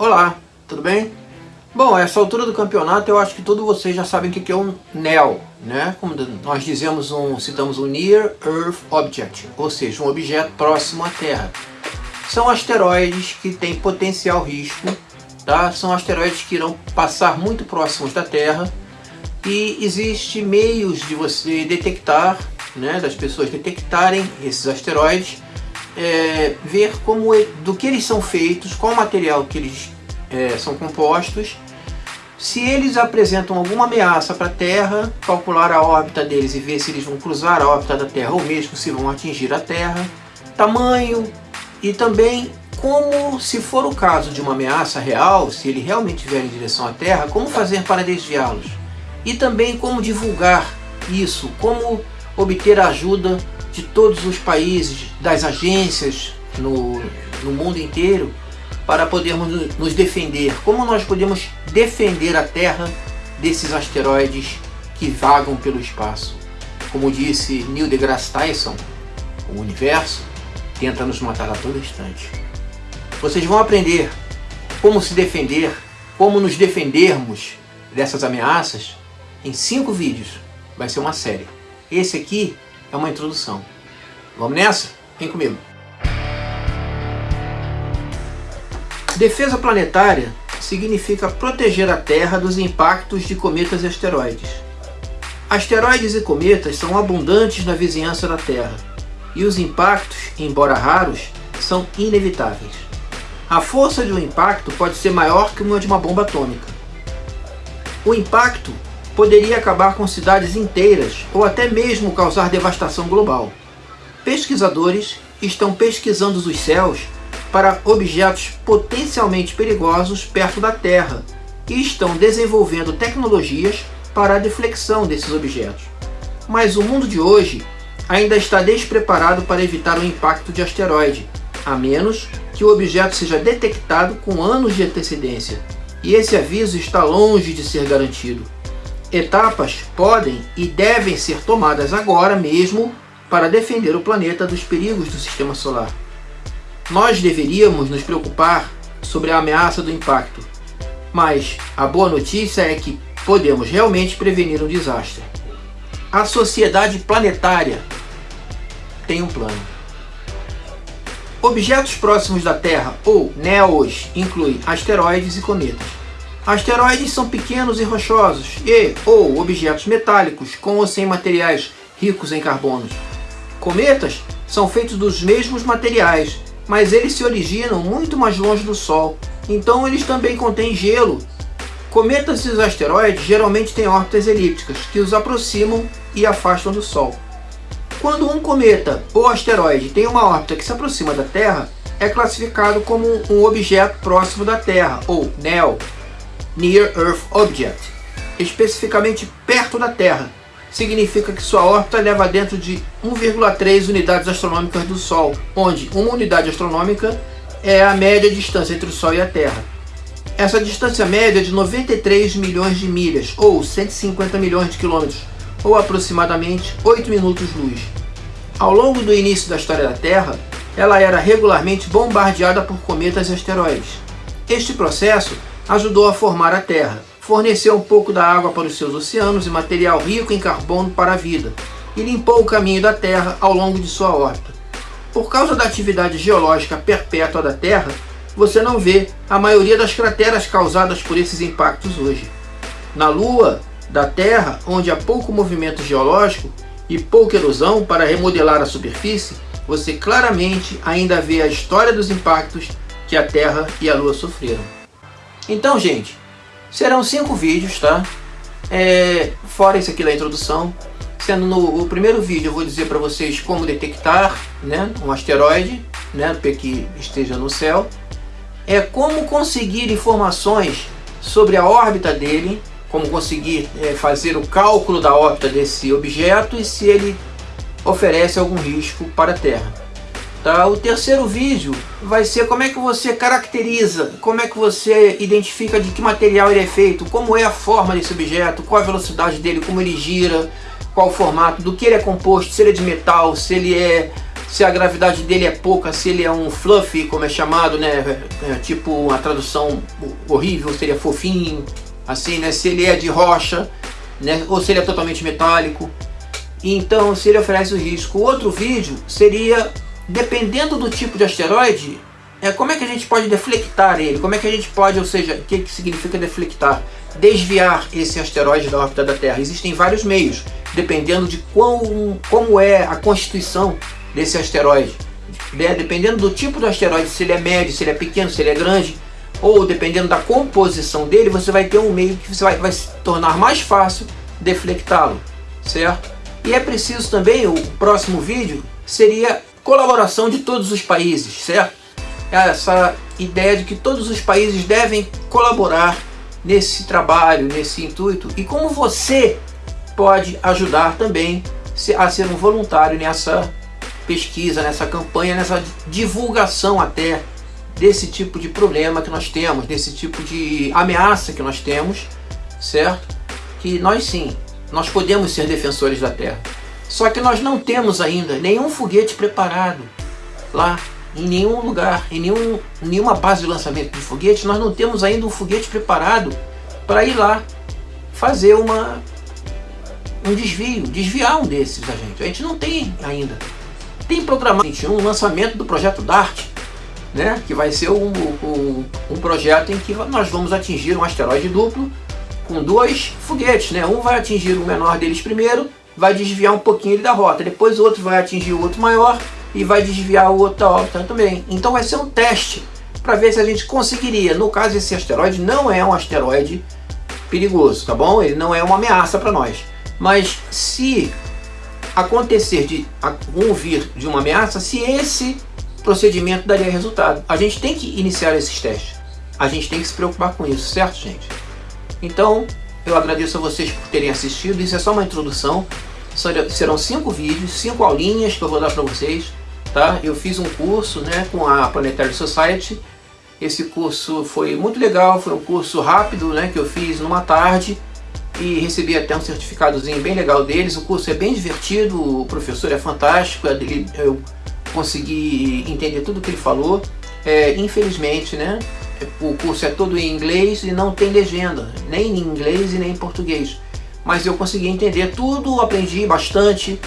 Olá, tudo bem? Bom, a essa altura do campeonato eu acho que todos vocês já sabem o que é um NEO, né? Como nós dizemos, um, citamos um Near Earth Object, ou seja, um objeto próximo à Terra. São asteroides que têm potencial risco, tá? São asteroides que irão passar muito próximos da Terra e existe meios de você detectar, né, das pessoas detectarem esses asteroides é, ver como do que eles são feitos, qual material que eles é, são compostos, se eles apresentam alguma ameaça para a Terra, calcular a órbita deles e ver se eles vão cruzar a órbita da Terra ou mesmo se vão atingir a Terra, tamanho e também como, se for o caso de uma ameaça real, se ele realmente vier em direção à Terra, como fazer para desviá-los. E também como divulgar isso, como obter ajuda de todos os países, das agências no, no mundo inteiro, para podermos nos defender. Como nós podemos defender a Terra desses asteroides que vagam pelo espaço? Como disse Neil deGrasse Tyson, o universo tenta nos matar a todo instante. Vocês vão aprender como se defender, como nos defendermos dessas ameaças em cinco vídeos. Vai ser uma série. Esse aqui é uma introdução. Vamos nessa? Vem comigo. Defesa planetária significa proteger a Terra dos impactos de cometas e asteroides. Asteroides e cometas são abundantes na vizinhança da Terra, e os impactos, embora raros, são inevitáveis. A força de um impacto pode ser maior que uma de uma bomba atômica. O impacto poderia acabar com cidades inteiras ou até mesmo causar devastação global. Pesquisadores estão pesquisando os céus para objetos potencialmente perigosos perto da Terra e estão desenvolvendo tecnologias para a deflexão desses objetos. Mas o mundo de hoje ainda está despreparado para evitar o impacto de asteroide, a menos que o objeto seja detectado com anos de antecedência, e esse aviso está longe de ser garantido. Etapas podem e devem ser tomadas agora mesmo para defender o planeta dos perigos do sistema solar. Nós deveríamos nos preocupar sobre a ameaça do impacto, mas a boa notícia é que podemos realmente prevenir um desastre. A sociedade planetária tem um plano. Objetos próximos da Terra, ou NEOs, incluem asteroides e cometas. Asteroides são pequenos e rochosos e ou objetos metálicos com ou sem materiais ricos em carbonos. Cometas são feitos dos mesmos materiais, mas eles se originam muito mais longe do Sol, então eles também contêm gelo. Cometas e asteroides geralmente têm órbitas elípticas, que os aproximam e afastam do Sol. Quando um cometa ou asteroide tem uma órbita que se aproxima da Terra, é classificado como um objeto próximo da Terra, ou NEO, Near Earth Object, especificamente perto da Terra. Significa que sua órbita leva dentro de 1,3 unidades astronômicas do Sol, onde uma unidade astronômica é a média distância entre o Sol e a Terra. Essa distância média é de 93 milhões de milhas, ou 150 milhões de quilômetros, ou aproximadamente 8 minutos-luz. Ao longo do início da história da Terra, ela era regularmente bombardeada por cometas e asteroides. Este processo ajudou a formar a Terra, forneceu um pouco da água para os seus oceanos e material rico em carbono para a vida, e limpou o caminho da Terra ao longo de sua órbita. Por causa da atividade geológica perpétua da Terra, você não vê a maioria das crateras causadas por esses impactos hoje. Na Lua da Terra, onde há pouco movimento geológico e pouca erosão para remodelar a superfície, você claramente ainda vê a história dos impactos que a Terra e a Lua sofreram. Então, gente, serão cinco vídeos, tá? É, fora esse aqui da introdução. Sendo no primeiro vídeo eu vou dizer para vocês como detectar né, um asteroide né, que esteja no céu. É como conseguir informações sobre a órbita dele, como conseguir é, fazer o cálculo da órbita desse objeto e se ele oferece algum risco para a Terra. Tá? O terceiro vídeo vai ser como é que você caracteriza, como é que você identifica de que material ele é feito, como é a forma desse objeto, qual a velocidade dele, como ele gira, qual o formato, do que ele é composto, se ele é de metal, se ele é se a gravidade dele é pouca, se ele é um fluffy, como é chamado, né? É, tipo uma tradução horrível, seria fofinho, assim, né? Se ele é de rocha, né? Ou se ele é totalmente metálico. Então, se ele oferece o risco. Outro vídeo seria, dependendo do tipo de asteroide, é como é que a gente pode deflectar ele? Como é que a gente pode, ou seja, o que, que significa deflectar? Desviar esse asteroide da órbita da Terra. Existem vários meios, dependendo de quão, como é a constituição desse asteroide. Né? Dependendo do tipo do asteroide, se ele é médio, se ele é pequeno, se ele é grande, ou dependendo da composição dele, você vai ter um meio que você vai, vai se tornar mais fácil deflectá-lo, certo? E é preciso também, o próximo vídeo seria colaboração de todos os países, certo? Essa ideia de que todos os países devem colaborar nesse trabalho, nesse intuito, e como você pode ajudar também a ser um voluntário nessa pesquisa, nessa campanha, nessa divulgação até desse tipo de problema que nós temos, desse tipo de ameaça que nós temos, certo? Que nós sim, nós podemos ser defensores da Terra. Só que nós não temos ainda nenhum foguete preparado lá, em nenhum lugar, em nenhum, nenhuma base de lançamento de foguete, nós não temos ainda um foguete preparado para ir lá fazer uma, um desvio, desviar um desses a gente. A gente não tem ainda tem programado 21 o lançamento do projeto DART, né, que vai ser um, um, um, projeto em que nós vamos atingir um asteroide duplo com dois foguetes. Né? Um vai atingir o menor deles primeiro, vai desviar um pouquinho da rota, depois o outro vai atingir o outro maior e vai desviar o outro da órbita também. Então vai ser um teste para ver se a gente conseguiria. No caso, esse asteroide não é um asteroide perigoso, tá bom? Ele não é uma ameaça para nós. Mas se acontecer de ouvir de uma ameaça se esse procedimento daria resultado. A gente tem que iniciar esses testes. A gente tem que se preocupar com isso, certo, gente? Então, eu agradeço a vocês por terem assistido. Isso é só uma introdução. Serão cinco vídeos, cinco aulinhas que eu vou dar para vocês. Tá? Eu fiz um curso né, com a Planetary Society. Esse curso foi muito legal, foi um curso rápido né, que eu fiz numa tarde e recebi até um certificadozinho bem legal deles. O curso é bem divertido, o professor é fantástico, é eu consegui entender tudo que ele falou. É, infelizmente, né, o curso é todo em inglês e não tem legenda, nem em inglês e nem em português. Mas eu consegui entender tudo, aprendi bastante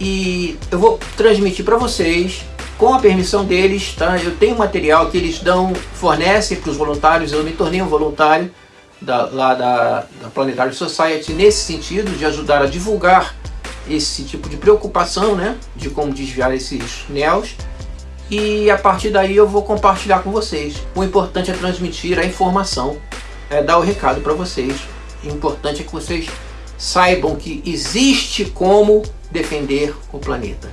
e eu vou transmitir para vocês com a permissão deles, tá? Eu tenho material que eles dão, fornecem para os voluntários, eu me tornei um voluntário da, lá da, da Planetary Society nesse sentido, de ajudar a divulgar esse tipo de preocupação, né, de como desviar esses NEOs. E a partir daí eu vou compartilhar com vocês. O importante é transmitir a informação, é dar o recado para vocês. O importante é que vocês saibam que existe como defender o planeta.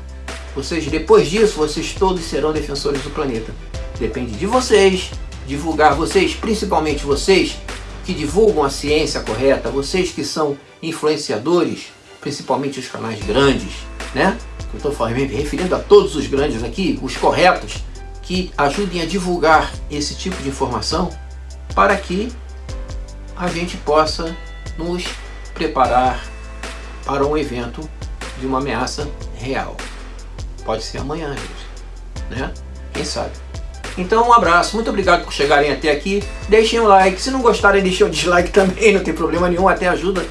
Vocês, depois disso, vocês todos serão defensores do planeta. Depende de vocês, divulgar vocês, principalmente vocês, que divulgam a ciência correta, vocês que são influenciadores, principalmente os canais grandes, né? Eu estou me referindo a todos os grandes aqui, os corretos, que ajudem a divulgar esse tipo de informação para que a gente possa nos preparar para um evento de uma ameaça real. Pode ser amanhã, gente, né? Quem sabe? Então um abraço, muito obrigado por chegarem até aqui. Deixem um like, se não gostarem deixem um dislike também, não tem problema nenhum, até ajuda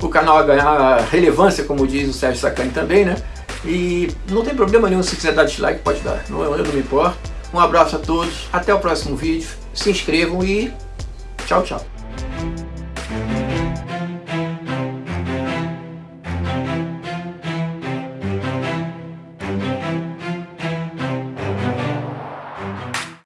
o canal a ganhar relevância, como diz o Sérgio Sacani também, né? E não tem problema nenhum, se quiser dar dislike pode dar, não, eu não me importo. Um abraço a todos, até o próximo vídeo, se inscrevam e tchau, tchau.